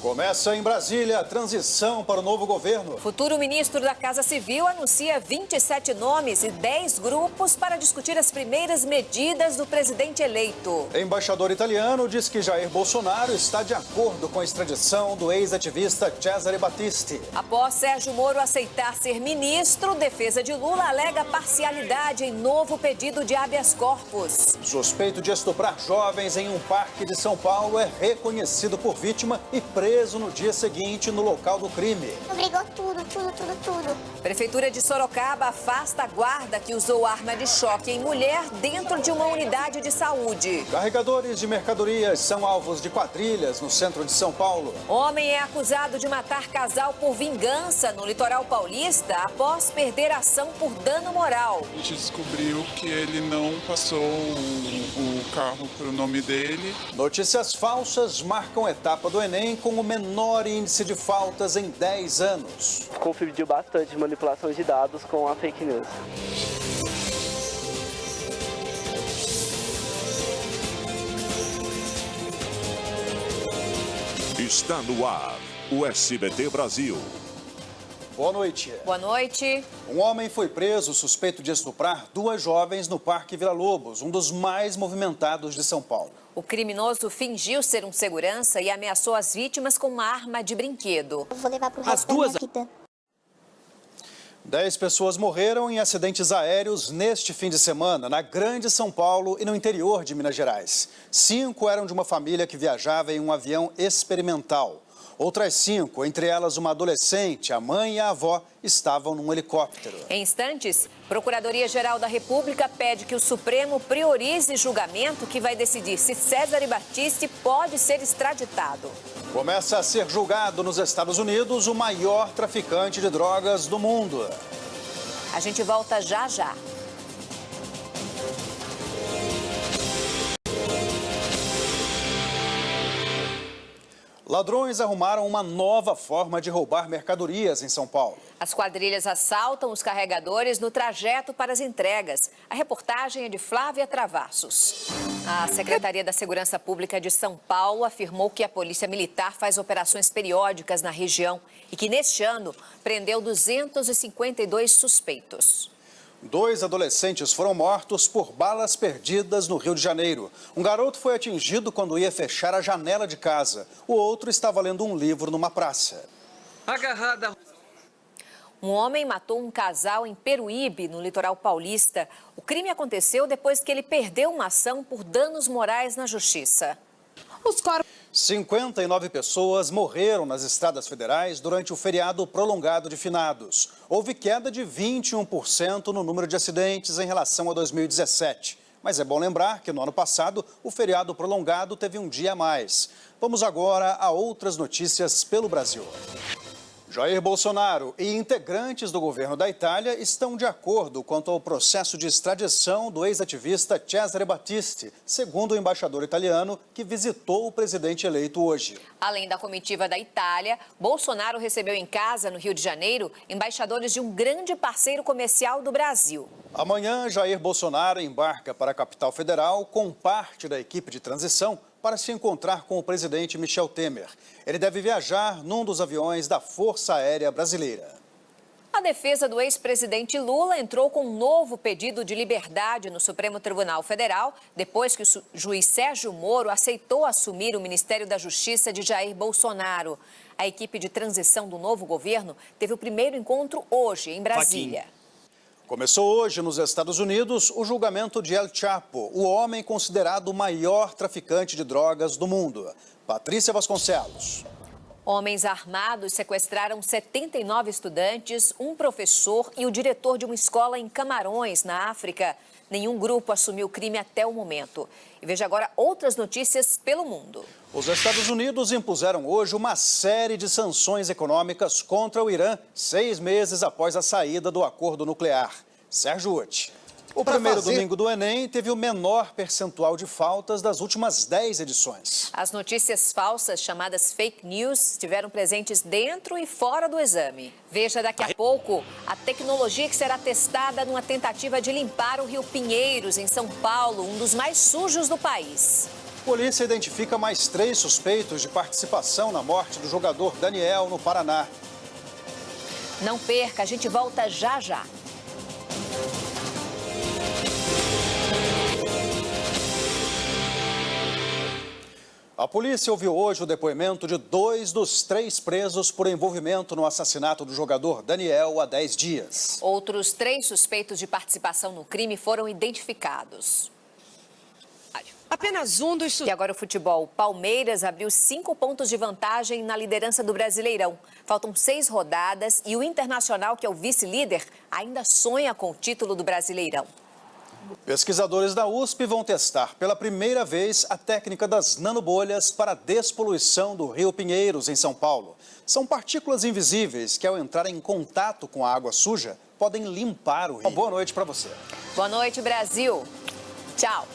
Começa em Brasília a transição para o novo governo. Futuro ministro da Casa Civil anuncia 27 nomes e 10 grupos para discutir as primeiras medidas do presidente eleito. Embaixador italiano diz que Jair Bolsonaro está de acordo com a extradição do ex-ativista Cesare Battisti. Após Sérgio Moro aceitar ser ministro, defesa de Lula alega parcialidade em novo pedido de habeas corpus. Suspeito de estuprar jovens em um parque de São Paulo é reconhecido por vítima e preso preso no dia seguinte no local do crime. Obrigou tudo, tudo, tudo, tudo. Prefeitura de Sorocaba afasta a guarda que usou arma de choque em mulher dentro de uma unidade de saúde. Carregadores de mercadorias são alvos de quadrilhas no centro de São Paulo. Homem é acusado de matar casal por vingança no litoral paulista após perder ação por dano moral. A gente descobriu que ele não passou o, o carro para o nome dele. Notícias falsas marcam etapa do Enem com o menor índice de faltas em 10 anos. Confundiu bastante manipulação de dados com a fake news. Está no ar o SBT Brasil. Boa noite. Boa noite. Um homem foi preso suspeito de estuprar duas jovens no Parque Vila Lobos, um dos mais movimentados de São Paulo. O criminoso fingiu ser um segurança e ameaçou as vítimas com uma arma de brinquedo. Eu vou levar pro resto da minha vida. Dez pessoas morreram em acidentes aéreos neste fim de semana, na Grande São Paulo e no interior de Minas Gerais. Cinco eram de uma família que viajava em um avião experimental. Outras cinco, entre elas uma adolescente, a mãe e a avó, estavam num helicóptero. Em instantes, Procuradoria-Geral da República pede que o Supremo priorize julgamento que vai decidir se César Battisti pode ser extraditado. Começa a ser julgado nos Estados Unidos o maior traficante de drogas do mundo. A gente volta já já. Ladrões arrumaram uma nova forma de roubar mercadorias em São Paulo. As quadrilhas assaltam os carregadores no trajeto para as entregas. A reportagem é de Flávia Travassos. A Secretaria da Segurança Pública de São Paulo afirmou que a Polícia Militar faz operações periódicas na região e que neste ano prendeu 252 suspeitos. Dois adolescentes foram mortos por balas perdidas no Rio de Janeiro. Um garoto foi atingido quando ia fechar a janela de casa. O outro estava lendo um livro numa praça. Agarrada. Um homem matou um casal em Peruíbe, no litoral paulista. O crime aconteceu depois que ele perdeu uma ação por danos morais na justiça. Os corpos 59 pessoas morreram nas estradas federais durante o feriado prolongado de finados. Houve queda de 21% no número de acidentes em relação a 2017. Mas é bom lembrar que no ano passado o feriado prolongado teve um dia a mais. Vamos agora a outras notícias pelo Brasil. Jair Bolsonaro e integrantes do governo da Itália estão de acordo quanto ao processo de extradição do ex-ativista Cesare Battisti, segundo o embaixador italiano que visitou o presidente eleito hoje. Além da comitiva da Itália, Bolsonaro recebeu em casa, no Rio de Janeiro, embaixadores de um grande parceiro comercial do Brasil. Amanhã, Jair Bolsonaro embarca para a capital federal com parte da equipe de transição para se encontrar com o presidente Michel Temer. Ele deve viajar num dos aviões da Força Aérea Brasileira. A defesa do ex-presidente Lula entrou com um novo pedido de liberdade no Supremo Tribunal Federal, depois que o juiz Sérgio Moro aceitou assumir o Ministério da Justiça de Jair Bolsonaro. A equipe de transição do novo governo teve o primeiro encontro hoje, em Brasília. Começou hoje nos Estados Unidos o julgamento de El Chapo, o homem considerado o maior traficante de drogas do mundo. Patrícia Vasconcelos. Homens armados sequestraram 79 estudantes, um professor e o diretor de uma escola em Camarões, na África. Nenhum grupo assumiu o crime até o momento. E veja agora outras notícias pelo mundo. Os Estados Unidos impuseram hoje uma série de sanções econômicas contra o Irã, seis meses após a saída do acordo nuclear. Sérgio Uti. O primeiro fazer... domingo do Enem teve o menor percentual de faltas das últimas 10 edições. As notícias falsas, chamadas fake news, estiveram presentes dentro e fora do exame. Veja daqui a pouco a tecnologia que será testada numa tentativa de limpar o Rio Pinheiros, em São Paulo, um dos mais sujos do país. polícia identifica mais três suspeitos de participação na morte do jogador Daniel no Paraná. Não perca, a gente volta já já. A polícia ouviu hoje o depoimento de dois dos três presos por envolvimento no assassinato do jogador Daniel há 10 dias. Outros três suspeitos de participação no crime foram identificados. Apenas um dos E agora o futebol. Palmeiras abriu cinco pontos de vantagem na liderança do Brasileirão. Faltam seis rodadas e o Internacional, que é o vice-líder, ainda sonha com o título do Brasileirão. Pesquisadores da USP vão testar pela primeira vez a técnica das nanobolhas para a despoluição do Rio Pinheiros, em São Paulo. São partículas invisíveis que, ao entrar em contato com a água suja, podem limpar o rio. Uma boa noite para você. Boa noite, Brasil. Tchau.